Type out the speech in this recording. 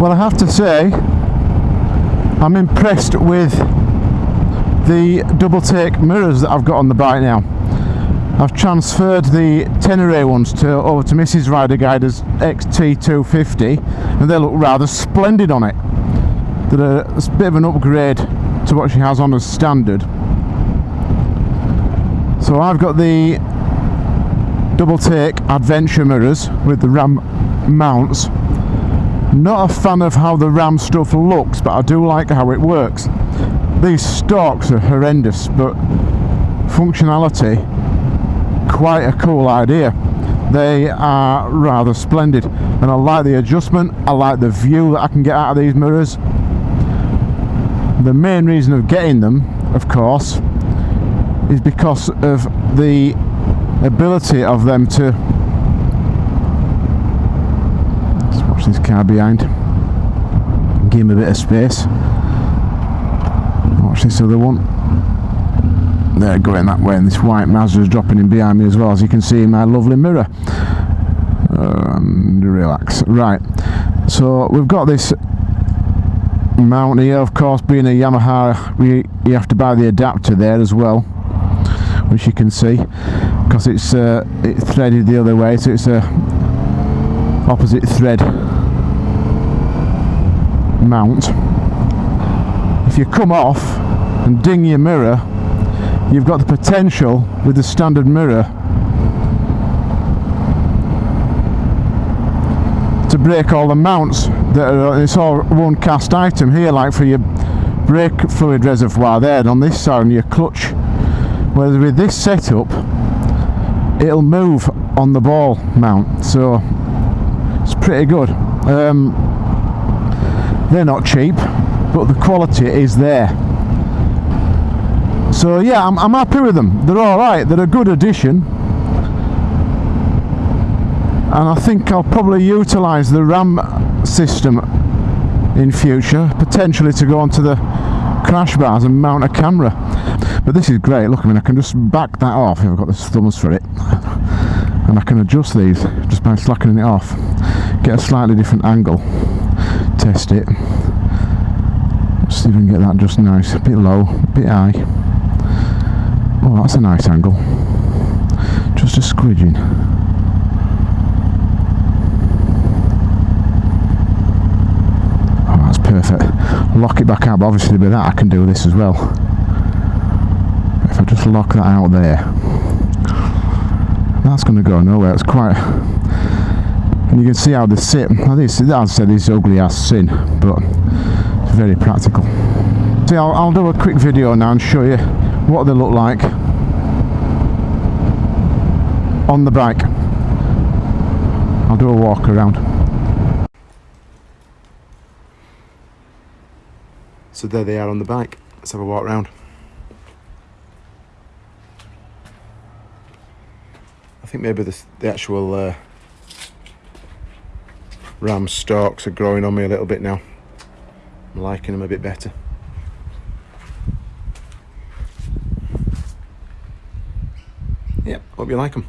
Well, I have to say, I'm impressed with the double take mirrors that I've got on the bike now. I've transferred the Tenere ones to over to Mrs. Rider Guider's XT250 and they look rather splendid on it. They're a, a bit of an upgrade to what she has on as standard. So I've got the double take adventure mirrors with the RAM mounts. Not a fan of how the RAM stuff looks, but I do like how it works. These stalks are horrendous, but functionality quite a cool idea they are rather splendid and I like the adjustment I like the view that I can get out of these mirrors the main reason of getting them of course is because of the ability of them to this car behind. Give him a bit of space. Watch this other one. They're going that way and this white Mazda is dropping in behind me as well as you can see in my lovely mirror. And relax. Right. So we've got this mount here of course being a Yamaha we, you have to buy the adapter there as well which you can see because it's uh, it's threaded the other way so it's a opposite thread mount. If you come off and ding your mirror you've got the potential with the standard mirror to break all the mounts that are, it's all one cast item here like for your brake fluid reservoir there and on this side on your clutch. Whereas with this setup it'll move on the ball mount so it's pretty good. Um, they're not cheap but the quality is there so yeah, I'm, I'm happy with them. They're all right. They're a good addition. And I think I'll probably utilise the RAM system in future, potentially to go onto the crash bars and mount a camera. But this is great. Look, I mean, I can just back that off I've got the thumbs for it. And I can adjust these just by slackening it off. Get a slightly different angle. Test it. See if we can get that just nice. A bit low, a bit high. Oh, that's a nice angle. Just a squidging. Oh, that's perfect. Lock it back out, but obviously with that I can do this as well. If I just lock that out there, that's going to go nowhere. It's quite... And you can see how they sit. Now this, as I said, this ugly ass sin, but it's very practical. See, I'll, I'll do a quick video now and show you what they look like on the bike. I'll do a walk around. So there they are on the bike. Let's have a walk around. I think maybe the, the actual uh, ram stalks are growing on me a little bit now. I'm liking them a bit better. Yep, hope you like them.